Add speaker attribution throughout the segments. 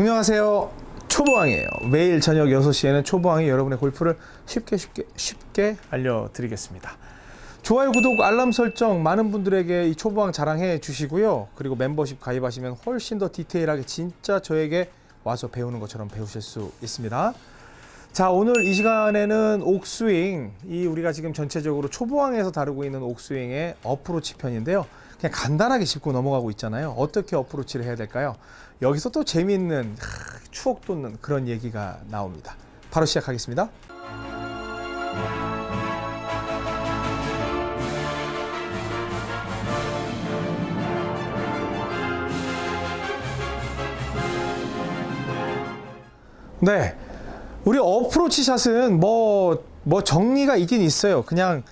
Speaker 1: 안녕하세요. 초보왕이에요. 매일 저녁 6시에는 초보왕이 여러분의 골프를 쉽게 쉽게 쉽게 알려드리겠습니다. 좋아요, 구독, 알람 설정 많은 분들에게 이 초보왕 자랑해 주시고요. 그리고 멤버십 가입하시면 훨씬 더 디테일하게 진짜 저에게 와서 배우는 것처럼 배우실 수 있습니다. 자 오늘 이 시간에는 옥스윙 이 우리가 지금 전체적으로 초보왕에서 다루고 있는 옥스윙의 어프로치 편인데요 그냥 간단하게 짚고 넘어가고 있잖아요. 어떻게 어프로치를 해야 될까요? 여기서 또 재미있는 하, 추억 돋는 그런 얘기가 나옵니다. 바로 시작하겠습니다. 네. 우리 어프로치 샷은 뭐, 뭐 정리가 있긴 있어요. 그냥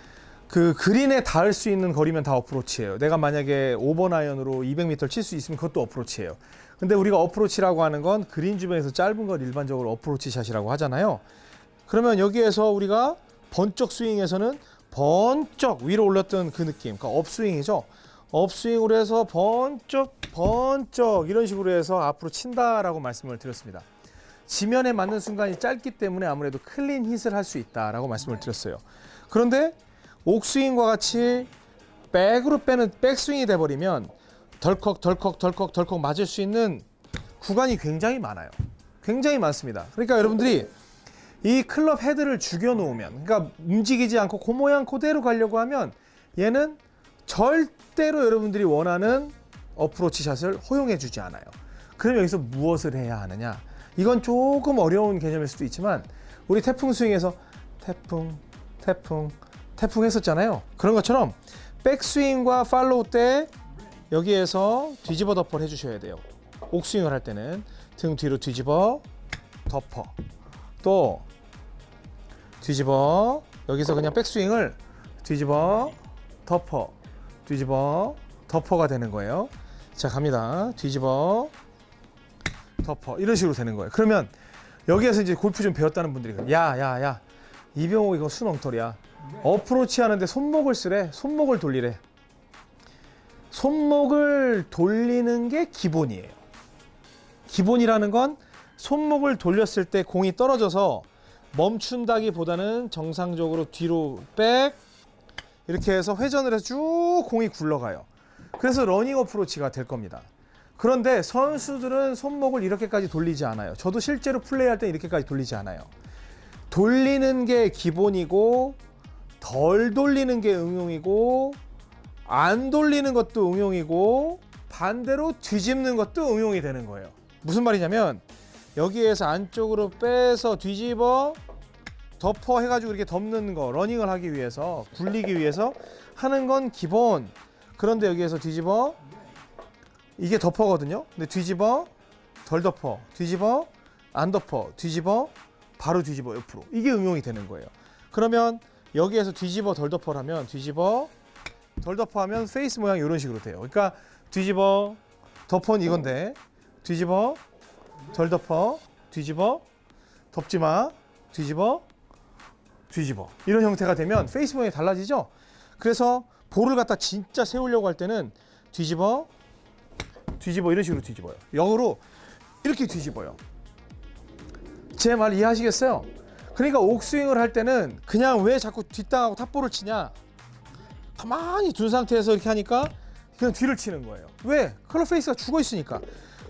Speaker 1: 그 그린에 닿을 수 있는 거리면 다 어프로치예요. 내가 만약에 5번 아이언으로 200m 칠수 있으면 그것도 어프로치예요. 근데 우리가 어프로치라고 하는 건 그린 주변에서 짧은 걸 일반적으로 어프로치 샷이라고 하잖아요. 그러면 여기에서 우리가 번쩍 스윙에서는 번쩍 위로 올렸던 그 느낌, 그러니까 upswing이죠. upswing으로 해서 번쩍 번쩍 이런 식으로 해서 앞으로 친다라고 말씀을 드렸습니다. 지면에 맞는 순간이 짧기 때문에 아무래도 clean hit을 할 수 있다라고 말씀을 드렸어요. 그런데 옥스윙과 같이 백으로 빼는 백스윙이 돼버리면 덜컥 덜컥 덜컥 덜컥 맞을 수 있는 구간이 굉장히 많아요. 굉장히 많습니다. 그러니까 여러분들이 이 클럽 헤드를 죽여 놓으면 그러니까 움직이지 않고 그 모양 그대로 가려고 하면 얘는 절대로 여러분들이 원하는 어프로치 샷을 허용해 주지 않아요. 그럼 여기서 무엇을 해야 하느냐? 이건 조금 어려운 개념일 수도 있지만 우리 태풍 스윙에서 태풍, 태풍, 태풍 했었잖아요. 그런 것처럼 백스윙과 팔로우 때 여기에서 뒤집어 덮어를 해주셔야 돼요. 옥스윙을 할 때는 등 뒤로 뒤집어 덮어 또 뒤집어 여기서 그냥 백스윙을 뒤집어 덮어 뒤집어 덮어가 되는 거예요. 자 갑니다. 뒤집어 덮어 이런 식으로 되는 거예요. 그러면 여기에서 이제 골프 좀 배웠다는 분들이 야야야 야, 야, 이병호 이거 순엉터리야. 어프로치 하는데 손목을 쓰래. 손목을 돌리래. 손목을 돌리는 게 기본이에요. 기본이라는 건 손목을 돌렸을 때 공이 떨어져서 멈춘다기보다는 정상적으로 뒤로 백 이렇게 해서 회전을 해서 쭉 공이 굴러가요. 그래서 러닝 어프로치가 될 겁니다. 그런데 선수들은 손목을 이렇게까지 돌리지 않아요. 저도 실제로 플레이할 때 이렇게까지 돌리지 않아요. 돌리는 게 기본이고 덜 돌리는 게 응용이고 안 돌리는 것도 응용이고 반대로 뒤집는 것도 응용이 되는 거예요. 무슨 말이냐면 여기에서 안쪽으로 빼서 뒤집어 덮어 해가지고 이렇게 덮는 거 러닝을 하기 위해서 굴리기 위해서 하는 건 기본 그런데 여기에서 뒤집어 이게 덮어거든요. 근데 뒤집어 덜 덮어, 뒤집어 안 덮어, 뒤집어 바로 뒤집어 옆으로 이게 응용이 되는 거예요. 그러면 여기에서 뒤집어 덜 덮어를 하면 뒤집어 덜 덮어 하면 페이스 모양이 이런 식으로 돼요. 그러니까 뒤집어 덮어는 이건데 뒤집어 덜 덮어 뒤집어 덮지 마 뒤집어 뒤집어 이런 형태가 되면 페이스 모양이 달라지죠. 그래서 볼을 갖다 진짜 세우려고 할 때는 뒤집어 뒤집어 이런 식으로 뒤집어요. 역으로 이렇게 뒤집어요. 제 말 이해하시겠어요? 그러니까 옥스윙을 할 때는 그냥 왜 자꾸 뒷땅하고 top ball을 치냐? 가만히 둔 상태에서 이렇게 하니까 그냥 뒤를 치는 거예요. 왜? 클럽 페이스가 죽어 있으니까.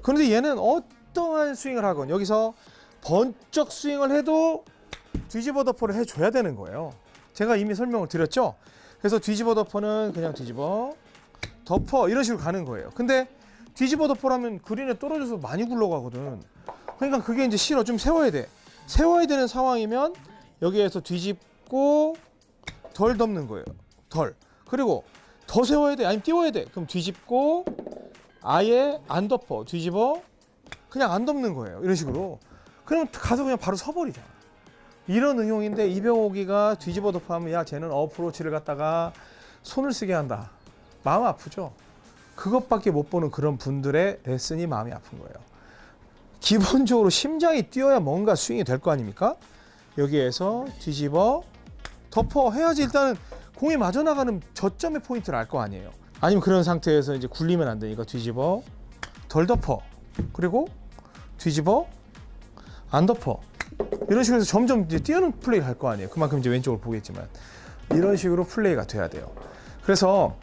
Speaker 1: 그런데 얘는 어떠한 스윙을 하건 여기서 번쩍 스윙을 해도 뒤집어 덮어를 해줘야 되는 거예요. 제가 이미 설명을 드렸죠? 그래서 뒤집어 덮어는 그냥 뒤집어 덮어 이런 식으로 가는 거예요. 근데 뒤집어 덮어라면 그린에 떨어져서 많이 굴러가거든. 그러니까 그게 이제 싫어. 좀 세워야 돼. 세워야 되는 상황이면 여기에서 뒤집고 덜 덮는 거예요. 덜. 그리고 더 세워야 돼. 아니면 띄워야 돼. 그럼 뒤집고 아예 안 덮어. 뒤집어 그냥 안 덮는 거예요. 이런 식으로. 그럼 가서 그냥 바로 서버리잖아. 이런 응용인데 이병옥이가 뒤집어 덮어 하면 야 쟤는 어프로치를 갖다가 손을 쓰게 한다. 마음 아프죠. 그것밖에 못 보는 그런 분들의 레슨이 마음이 아픈 거예요. 기본적으로 심장이 뛰어야 뭔가 스윙이 될 거 아닙니까? 여기에서 뒤집어 덮어 해야지 일단은 공이 맞아 나가는 저점의 포인트를 알 거 아니에요. 아니면 그런 상태에서 이제 굴리면 안 되니까 뒤집어 덜 덮어 그리고 뒤집어 안 덮어 이런 식으로 점점 이제 뛰어는 플레이를 할 거 아니에요. 그만큼 이제 왼쪽을 보겠지만 이런 식으로 플레이가 돼야 돼요. 그래서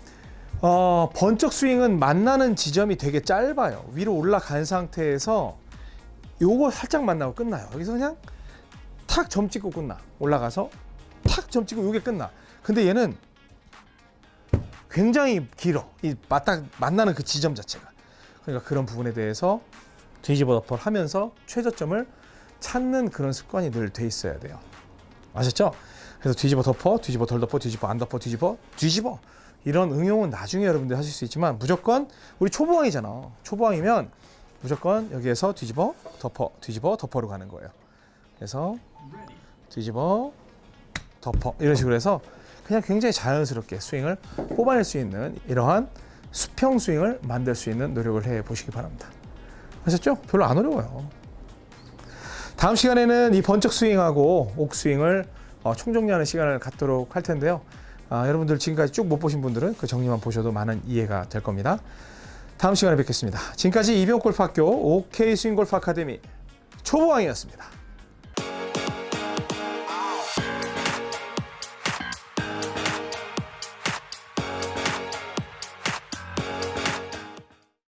Speaker 1: 어, 번쩍 스윙은 만나는 지점이 되게 짧아요. 위로 올라간 상태에서 요거 살짝 만나고 끝나요. 여기서 그냥 탁 점 찍고 끝나. 올라가서 탁 점 찍고 요게 끝나. 근데 얘는 굉장히 길어. 이 맞다 만나는 그 지점 자체가. 그러니까 그런 부분에 대해서 뒤집어 덮어를 하면서 최저점을 찾는 그런 습관이 늘 돼 있어야 돼요. 아셨죠? 그래서 뒤집어 덮어, 뒤집어 덜 덮어, 뒤집어 안 덮어, 뒤집어, 뒤집어. 이런 응용은 나중에 여러분들 하실 수 있지만 무조건 우리 초보왕이잖아. 초보왕이면 무조건 여기에서 뒤집어 덮어, 뒤집어 덮어로 가는 거예요. 그래서 뒤집어 덮어 이런 식으로 해서 그냥 굉장히 자연스럽게 스윙을 뽑아낼 수 있는 이러한 수평 스윙을 만들 수 있는 노력을 해 보시기 바랍니다. 아셨죠? 별로 안 어려워요. 다음 시간에는 이 번쩍 스윙하고 옥 스윙을 어, 총정리하는 시간을 갖도록 할 텐데요. 아, 여러분들 지금까지 쭉 못 보신 분들은 그 정리만 보셔도 많은 이해가 될 겁니다. 다음 시간에 뵙겠습니다. 지금까지 이병골프학교 OK 스윙골프 아카데미 초보왕이었습니다.